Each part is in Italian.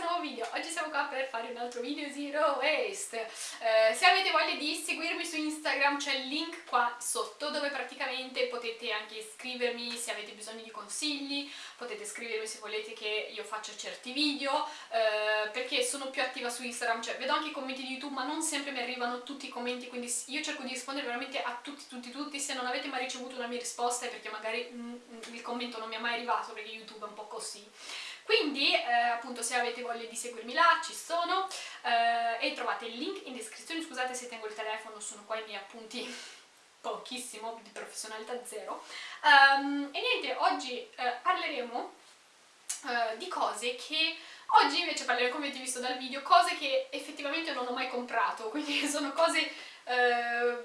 nuovo video, oggi siamo qua per fare un altro video Zero Waste eh, Se avete voglia di seguirmi su Instagram c'è il link qua sotto dove praticamente potete anche scrivermi se avete bisogno di consigli potete scrivermi se volete che io faccia certi video eh, perché sono più attiva su Instagram, cioè vedo anche i commenti di YouTube ma non sempre mi arrivano tutti i commenti quindi io cerco di rispondere veramente a tutti, tutti, tutti. Se non avete mai ricevuto una mia risposta è perché magari mm, il commento non mi è mai arrivato perché YouTube è un po' così quindi eh, appunto se avete voglia di seguirmi là ci sono eh, e trovate il link in descrizione. Scusate se tengo il telefono sono qua i miei appunti pochissimo di professionalità zero. Um, e niente oggi eh, parleremo eh, di cose che oggi invece parleremo come avete visto dal video cose che effettivamente non ho mai comprato quindi sono cose eh,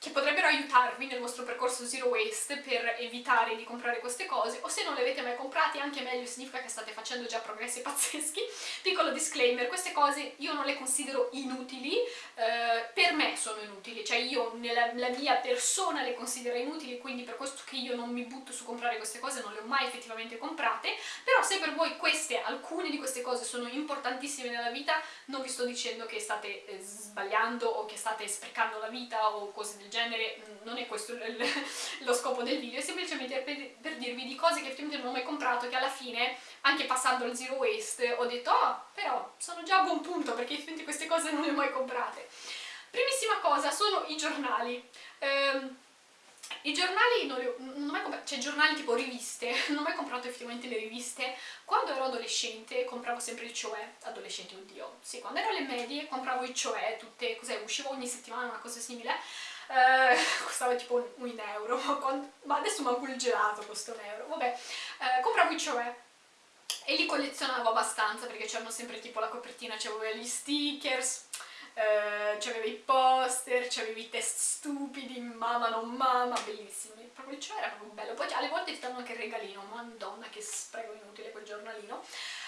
che potrebbero aiutarvi nel vostro percorso zero waste per evitare di comprare queste cose o se non le avete mai comprate anche meglio significa che state facendo già progressi pazzeschi. Piccolo disclaimer, queste cose io non le considero inutili eh, per me sono inutili, cioè io nella mia persona le considero inutili quindi per questo che io non mi butto su comprare queste cose non le ho mai effettivamente comprate però se per voi queste, alcune di queste cose sono importantissime nella vita non vi sto dicendo che state eh, sbagliando o che state sprecando la vita o cose del genere, non è questo lo scopo del video, è semplicemente per, per, dirvi di cose che effettivamente non ho mai comprato che alla fine, anche passando al zero waste, ho detto oh, però sono già a buon punto perché effettivamente queste cose non le ho mai comprate. Primissima cosa sono i giornali. Um, i giornali non, ho, non ho mai comprato, cioè giornali tipo riviste, non ho mai comprato effettivamente le riviste. Quando ero adolescente compravo sempre il Cioè, adolescente oddio, sì, quando ero alle medie compravo il Cioè, tutte, cos'è, uscivo ogni settimana una cosa simile, eh, costava tipo un euro, ma adesso manco il gelato costa un euro, vabbè, eh, compravo i Cioè. E li collezionavo abbastanza perché c'erano sempre tipo la copertina, c'avevo gli stickers, eh, c'avevo i poster, c'avevo i test stupidi, mamma non mamma, bellissimi, proprio il Cioè era proprio bello, poi alle volte ti danno anche il regalino, madonna che spreco inutile quel giornalino,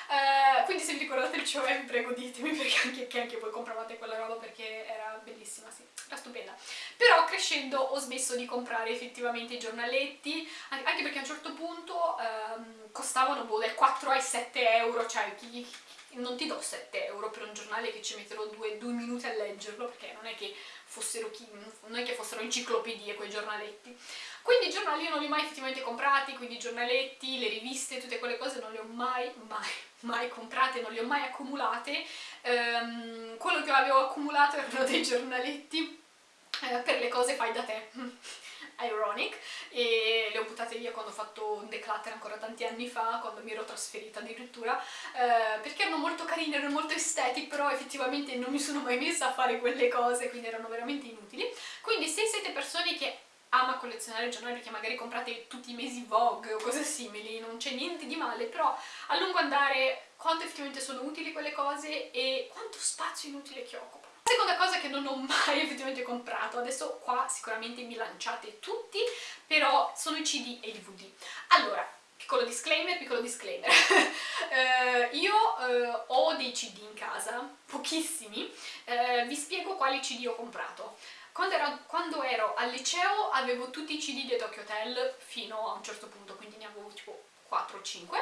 Uh, quindi se vi ricordate il show vi prego ditemi perché anche, che anche voi compravate quella roba perché era bellissima, sì, stupenda. Però crescendo ho smesso di comprare effettivamente i giornaletti, anche perché a un certo punto um, costavano boh, dal 4 ai 7 euro, cioè chi, non ti do 7 euro per un giornale che ci metterò due, due minuti a leggerlo perché non è che fossero, non è che fossero enciclopedie quei giornaletti quindi i giornali io non li ho mai effettivamente comprati quindi i giornaletti, le riviste, tutte quelle cose non le ho mai, mai, mai comprate non le ho mai accumulate um, quello che avevo accumulato erano dei giornaletti per le cose fai da te ironic e le ho buttate via quando ho fatto un declutter ancora tanti anni fa, quando mi ero trasferita addirittura, eh, perché erano molto carine, erano molto aesthetic, però effettivamente non mi sono mai messa a fare quelle cose, quindi erano veramente inutili. Quindi se siete persone che ama collezionare giornali perché magari comprate tutti i mesi Vogue o cose simili, non c'è niente di male, però a lungo andare quanto effettivamente sono utili quelle cose e quanto spazio inutile che occupano. Seconda cosa che non ho mai effettivamente comprato, adesso qua sicuramente mi lanciate tutti, però sono i CD e i DVD. Allora, piccolo disclaimer, piccolo disclaimer, uh, io uh, ho dei CD in casa, pochissimi, uh, vi spiego quali CD ho comprato. Quando ero, quando ero, al liceo avevo tutti i CD di Tokyo Hotel fino a un certo punto, quindi ne avevo tipo 4 o 5.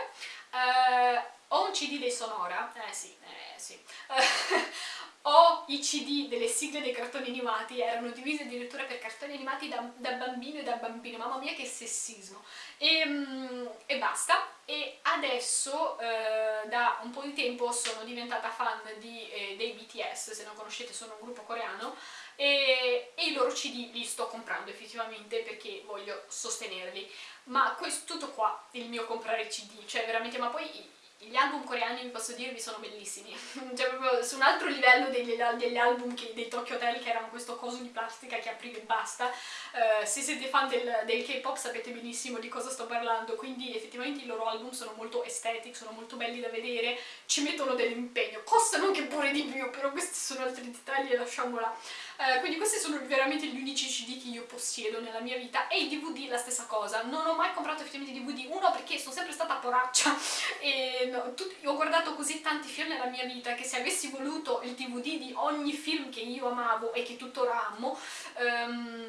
ho un CD dei Sonora, eh sì, eh sì. o i cd delle sigle dei cartoni animati. Erano divise addirittura per cartoni animati da, da bambino e da bambino, mamma mia che sessismo. E, mm, e basta. E adesso eh, da un po' di tempo sono diventata fan di, eh, dei BTS, se non conoscete sono un gruppo coreano. E, e, i loro cd li sto comprando effettivamente perché voglio sostenerli ma questo, tutto qua il mio comprare cd, cioè veramente ma poi gli album coreani, vi posso dirvi, sono bellissimi. cioè proprio su un altro livello degli, degli album che, dei Tokyo Hotel che erano questo coso di plastica che aprivi e basta. Uh, se siete fan del, del K-pop sapete benissimo di cosa sto parlando, quindi effettivamente i loro album sono molto aesthetic, sono molto belli da vedere, ci mettono dell'impegno. Costano anche pure di più, però questi sono altri dettagli e lasciamola. Uh, quindi questi sono veramente gli unici CD che io possiedo nella mia vita. E i DVD la stessa cosa. Non ho mai comprato effettivamente DVD, uno perché sono sempre stata poraccia. E no, tutti, ho guardato così tanti film nella mia vita che se avessi voluto il DVD di ogni film che io amavo e che tuttora amo um,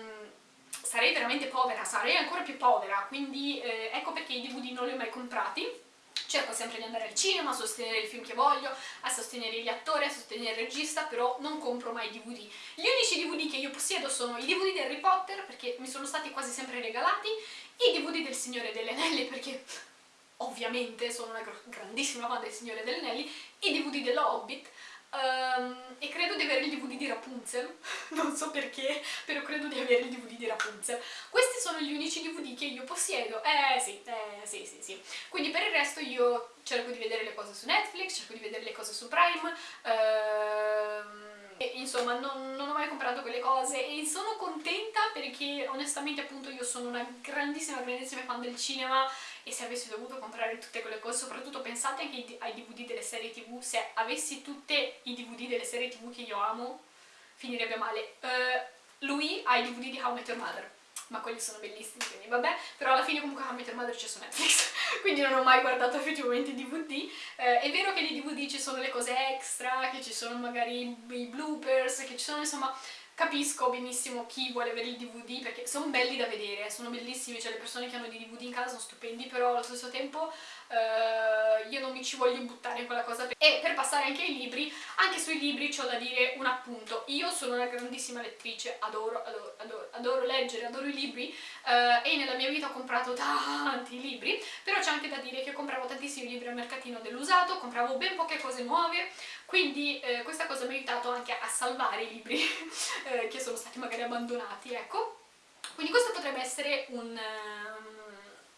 sarei veramente povera, sarei ancora più povera. Quindi eh, ecco perché i DVD non li ho mai comprati cerco sempre di andare al cinema, a sostenere il film che voglio, a sostenere gli attori, a sostenere il regista, però non compro mai DVD. Gli unici DVD che io possiedo sono i DVD di Harry Potter, perché mi sono stati quasi sempre regalati, i DVD del Signore delle Anelli, perché ovviamente sono una grandissima fan del Signore delle Anelli, i DVD dello Hobbit, Um, e credo di avere il DVD di Rapunzel, non so perché, però credo di avere il DVD di Rapunzel. Questi sono gli unici DVD che io possiedo, eh sì, eh sì, sì, sì. Quindi per il resto io cerco di vedere le cose su Netflix, cerco di vedere le cose su Prime, ehm, e, insomma non, non, ho mai comprato quelle cose e sono contenta perché onestamente appunto io sono una grandissima, grandissima fan del cinema e se avessi dovuto comprare tutte quelle cose, soprattutto pensate anche ai DVD delle serie tv, se avessi tutti i DVD delle serie tv che io amo, finirebbe male. Uh, lui ha i DVD di How I Met Your Mother, ma quelli sono bellissimi, quindi vabbè, però alla fine comunque How I Met Your Mother c'è su Netflix, quindi non ho mai guardato effettivamente i DVD. Uh, è vero che nei DVD ci sono le cose extra, che ci sono magari i bloopers, che ci sono insomma capisco benissimo chi vuole avere il DVD perché sono belli da vedere, sono bellissimi, cioè le persone che hanno dei DVD in casa sono stupendi, però allo stesso tempo uh, io non mi ci voglio buttare in quella cosa. E per passare anche ai libri, anche sui libri c'ho da dire un appunto. Io sono una grandissima lettrice, adoro, adoro, adoro, adoro leggere, adoro i libri uh, e nella mia vita ho comprato tanti libri, però c'è anche da dire che compravo tantissimi libri al mercatino dell'usato, compravo ben poche cose nuove, quindi eh, questa cosa mi ha aiutato anche a salvare i libri eh, che sono stati magari abbandonati, ecco. Quindi questo potrebbe essere un... Um,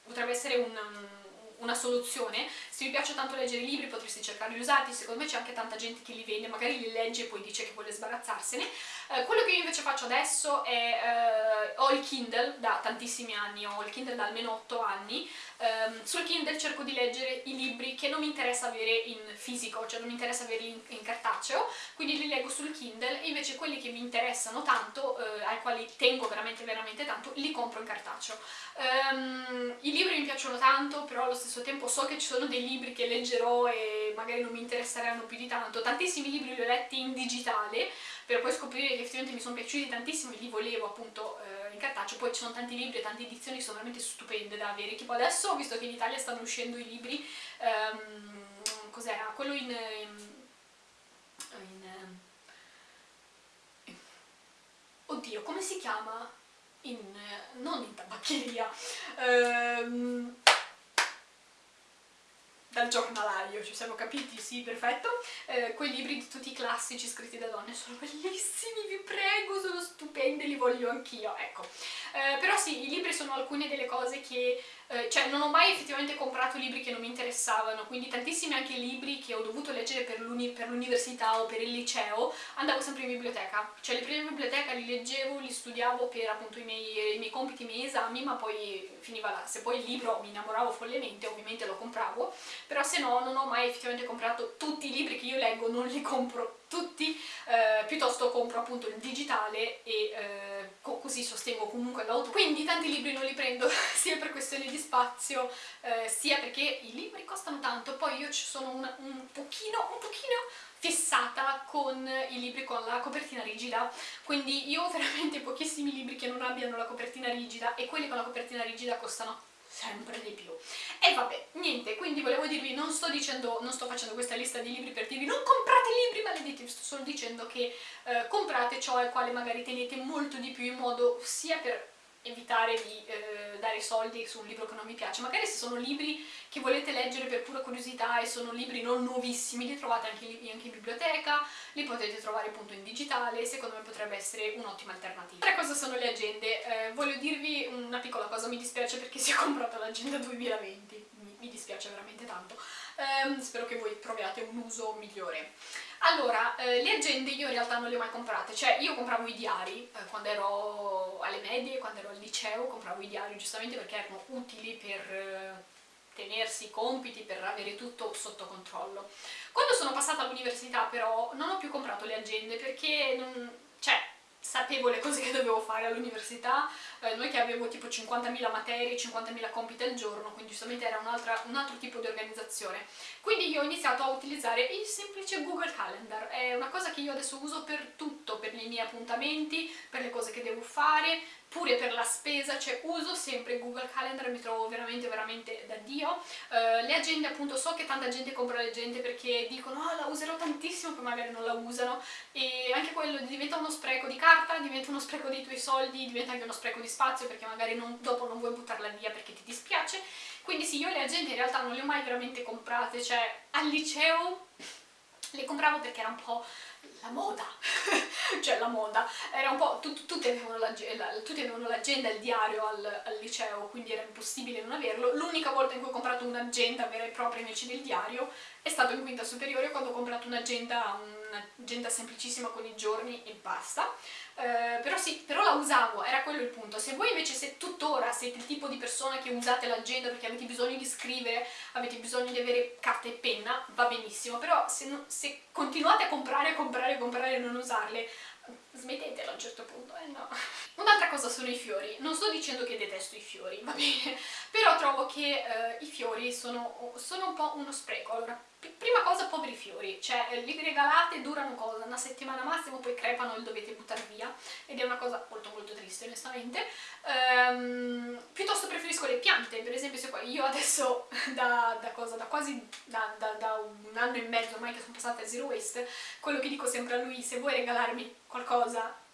potrebbe essere un... Um, una soluzione. Se vi piace tanto leggere i libri potreste cercarli usati, secondo me c'è anche tanta gente che li vende, magari li legge e poi dice che vuole sbarazzarsene. Eh, quello che io invece faccio adesso è, eh, ho il Kindle da tantissimi anni, ho il Kindle da almeno 8 anni, um, sul Kindle cerco di leggere i libri che non mi interessa avere in fisico, cioè non mi interessa averli in, in cartaceo, quindi li leggo sul Kindle e invece quelli che mi interessano tanto, eh, ai quali tengo veramente veramente tanto, li compro in cartaceo. Um, I libri mi piacciono tanto, però allo stesso tempo so che ci sono dei libri che leggerò e magari non mi interesseranno più di tanto. Tantissimi libri li ho letti in digitale, per poi scoprire che effettivamente mi sono piaciuti tantissimo e li volevo appunto eh, in cartaceo, poi ci sono tanti libri e tante edizioni che sono veramente stupende da avere, tipo adesso ho visto che in Italia stanno uscendo i libri, um, cos'era? Quello in... in, in eh, oddio, come si chiama? In, non in tabaccheria, um, dal giornalaio, ci siamo capiti? Sì, perfetto. Eh, quei libri di tutti i classici scritti da donne sono bellissimi, vi prego, sono stupendi, li voglio anch'io, ecco. Eh, però sì, i libri sono alcune delle cose che eh, cioè non ho mai effettivamente comprato libri che non mi interessavano, quindi tantissimi anche libri che ho dovuto leggere per l'università o per il liceo, andavo sempre in biblioteca, cioè le prime biblioteche li leggevo, li studiavo per appunto i miei, i miei compiti, i miei esami, ma poi finiva là, se poi il libro mi innamoravo follemente ovviamente lo compravo, però se no non ho mai effettivamente comprato tutti i libri che io leggo, non li compro tutti, eh, piuttosto compro appunto il digitale e eh, co così sostengo comunque l'auto. Quindi tanti libri non li prendo sia per questioni di spazio, eh, sia perché i libri costano tanto, poi io ci sono un, un pochino, un pochino fissata con i libri con la copertina rigida, quindi io ho veramente pochissimi libri che non abbiano la copertina rigida e quelli con la copertina rigida costano sempre di più. E vabbè, niente, quindi volevo dirvi, non sto dicendo, non sto facendo questa lista di libri per dirvi non comprate libri maledetti, sto solo dicendo che eh, comprate ciò al quale magari tenete molto di più in modo sia per evitare di eh, dare soldi su un libro che non mi piace. Magari se sono libri che volete leggere per pura curiosità e sono libri non nuovissimi, li trovate anche, anche in biblioteca, li potete trovare appunto in digitale, secondo me potrebbe essere un'ottima alternativa. Tre cosa sono le agende? Eh, voglio dirvi una piccola cosa, mi dispiace perché si è comprato l'agenda 2020, mi, dispiace veramente tanto. Eh, spero che voi troviate un uso migliore. Allora, eh, le agende io in realtà non le ho mai comprate, cioè io compravo i diari eh, quando ero alle medie, quando ero al liceo, compravo i diari giustamente perché erano utili per eh, tenersi i compiti, per avere tutto sotto controllo. Quando sono passata all'università però non ho più comprato le agende perché, non, sapevo le cose che dovevo fare all'università, eh, noi che avevo tipo 50.000 materie, 50.000 compiti al giorno, quindi giustamente era un, un, altro tipo di organizzazione. Quindi io ho iniziato a utilizzare il semplice Google Calendar, è una cosa che io adesso uso per tutto, per i miei appuntamenti, per le cose che devo fare, pure per la spesa, cioè uso sempre Google Calendar, mi trovo veramente veramente da Dio. Uh, le agende appunto so che tanta gente compra le agende perché dicono oh la userò tantissimo, poi magari non la usano e anche quello diventa uno spreco di carta, diventa uno spreco dei tuoi soldi, diventa anche uno spreco di spazio perché magari non, dopo non vuoi buttarla via perché ti dispiace. Quindi sì, io le agende in realtà non le ho mai veramente comprate, cioè al liceo le compravo perché era un po' la moda, cioè la moda, era un po', tut, tutti avevano l'agenda e il diario al, al, liceo, quindi era impossibile non averlo. L'unica volta in cui ho comprato un'agenda vera e propria invece del diario è stato in quinta superiore quando ho comprato un'agenda, un'agenda semplicissima con i giorni e basta. Uh, però sì, però la usavo, era quello il punto. Se voi invece se tuttora siete il tipo di persona che usate l'agenda perché avete bisogno di scrivere, avete bisogno di avere carta e penna, va benissimo, però se, se continuate a comprare, comprare, comprare e non usarle, smettetelo a un certo punto, eh no. Un'altra cosa sono i fiori, non sto dicendo che detesto i fiori, va bene, però trovo che uh, i fiori sono, sono un po' uno spreco. Allora, prima cosa poveri fiori, cioè eh, li regalate, durano cosa? Una settimana massimo, poi crepano e li dovete buttare via ed è una cosa molto molto triste onestamente. Um, piuttosto preferisco le piante, per esempio se io adesso da, da, cosa, da quasi da, da, un anno e mezzo ormai che sono passata a Zero Waste, quello che dico sempre a lui, se vuoi regalarmi qualcosa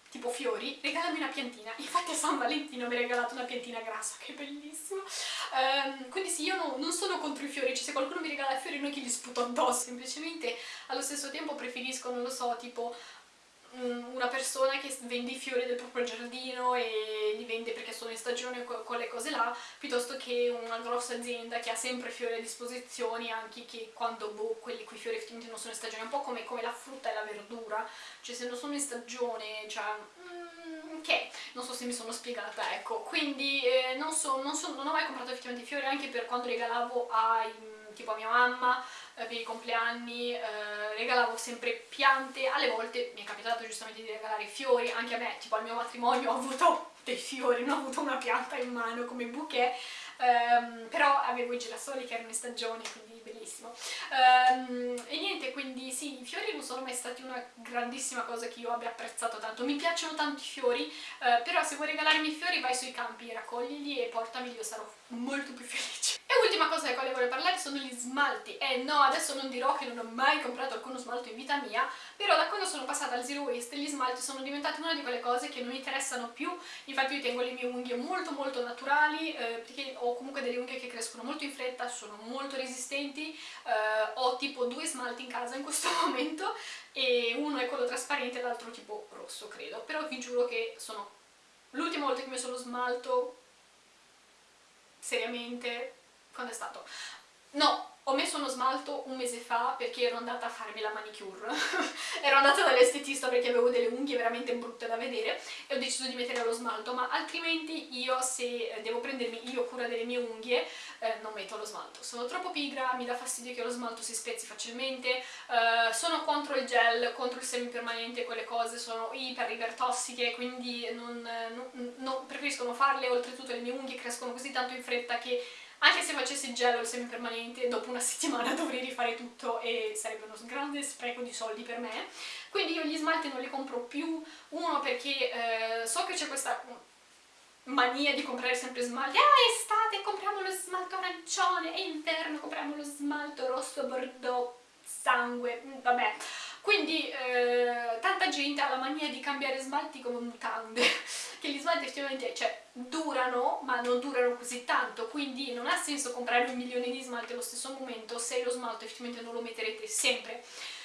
tipo fiori, regalami una piantina. Infatti a San Valentino mi ha regalato una piantina grassa, che bellissimo. Um, quindi sì, io no, non sono contro i fiori, cioè se qualcuno mi regala fiori non gli sputo addosso, semplicemente allo stesso tempo preferisco, non lo so, tipo una persona che vende i fiori del proprio giardino e li vende perché sono in stagione con quelle cose là, piuttosto che una grossa azienda che ha sempre fiori a disposizione anche che quando boh, quelli quei fiori effettivamente non sono in stagione, un po' come, come, la frutta e la verdura, cioè se non sono in stagione, cioè... Mm, ok, non so se mi sono spiegata, ecco, quindi eh, non, so, non, so, non ho mai comprato effettivamente fiori anche per quando regalavo ai, tipo a mia mamma, eh, per i compleanni eh, regalavo sempre piante, alle volte mi è capitato giustamente di regalare fiori, anche a me, tipo al mio matrimonio ho avuto dei fiori, non ho avuto una pianta in mano come bouquet, ehm, però avevo i girasoli che erano in stagione, quindi bellissimo. Um, e niente, quindi sì, i fiori non sono mai stati una grandissima cosa che io abbia apprezzato tanto. Mi piacciono tanto i fiori, uh, però se vuoi regalarmi i fiori vai sui campi, raccoglili e portameli, io sarò molto più felice. E ultima cosa di quale voglio parlare sono gli smalti. Eh, no, adesso non dirò che non ho mai comprato alcuno smalto in vita mia, però da quando sono passata al Zero Waste gli smalti sono diventati una di quelle cose che non mi interessano più. Infatti io tengo le mie unghie molto molto naturali, eh, perché ho comunque delle unghie che crescono molto in fretta, sono molto resistenti, eh, ho tipo due smalti in casa in questo momento e uno è quello trasparente e l'altro tipo rosso credo, però vi giuro che sono l'ultima volta che mi sono smalto seriamente, quando è stato? No, ho messo uno smalto un mese fa perché ero andata a farmi la manicure. Ero andata dall'estetista perché avevo delle unghie veramente brutte da vedere e ho deciso di mettere lo smalto ma altrimenti io se devo prendermi io cura delle mie unghie eh, non metto lo smalto. Sono troppo pigra, mi dà fastidio che lo smalto si spezzi facilmente eh, sono contro il gel, contro il semipermanente quelle cose sono iper iper tossiche quindi non, non, non, preferisco non farle. Oltretutto le mie unghie crescono così tanto in fretta che anche se facessi il gel semipermanente dopo una settimana dovrei rifare tutto e sarebbe uno grande spreco di soldi per me. Quindi io gli smalti non li compro più. Uno perché eh, so che c'è questa mania di comprare sempre smalti. Ah estate compriamo lo smalto arancione è inverno compriamo lo smalto rosso bordeaux sangue. Mm, vabbè. Quindi eh, tanta gente ha la mania di cambiare smalti come mutande che gli smalti effettivamente cioè, durano ma non durano così tanto quindi non ha senso comprare un milione di smalti allo stesso momento se lo smalto effettivamente non lo metterete sempre.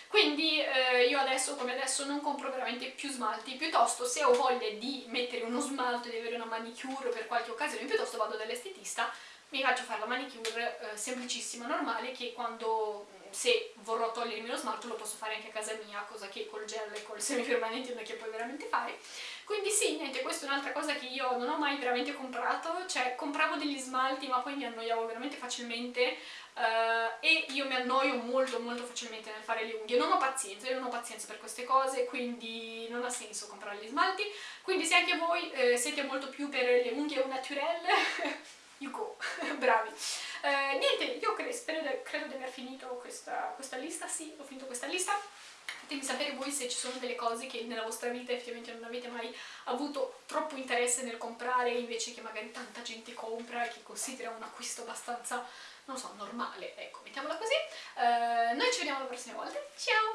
Quindi eh, io adesso come adesso non compro veramente più smalti, piuttosto se ho voglia di mettere uno smalto di avere una manicure per qualche occasione, piuttosto vado dall'estetista, mi faccio fare la manicure eh, semplicissima, normale, che quando se vorrò togliermi lo smalto lo posso fare anche a casa mia, cosa che col gel e col semipermanente non è che puoi veramente fare. Quindi sì, niente, questa è un'altra cosa che io non ho mai veramente comprato, cioè compravo degli smalti ma poi mi annoiavo veramente facilmente uh, e io mi annoio molto molto facilmente nel fare le unghie, non ho pazienza, io non ho pazienza per queste cose, quindi non ha senso comprare gli smalti, quindi se anche voi eh, siete molto più per le unghie au naturel, you go, bravi. Uh, niente, io cre spero, credo di aver finito questa, questa lista, sì, ho finito questa lista fatemi sapere voi se ci sono delle cose che nella vostra vita effettivamente non avete mai avuto troppo interesse nel comprare invece che magari tanta gente compra e che considera un acquisto abbastanza, non so, normale, ecco, mettiamola così. Uh, noi ci vediamo la prossima volta, ciao!